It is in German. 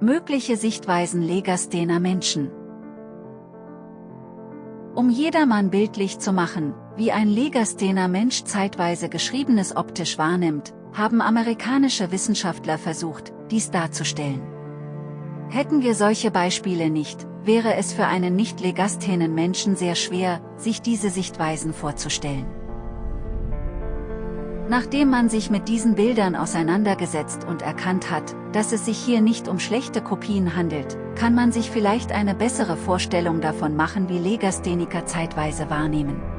Mögliche Sichtweisen Legasthener Menschen Um jedermann bildlich zu machen, wie ein Legasthener Mensch zeitweise Geschriebenes optisch wahrnimmt, haben amerikanische Wissenschaftler versucht, dies darzustellen. Hätten wir solche Beispiele nicht, wäre es für einen nicht legasthenen Menschen sehr schwer, sich diese Sichtweisen vorzustellen. Nachdem man sich mit diesen Bildern auseinandergesetzt und erkannt hat, dass es sich hier nicht um schlechte Kopien handelt, kann man sich vielleicht eine bessere Vorstellung davon machen wie Legastheniker zeitweise wahrnehmen.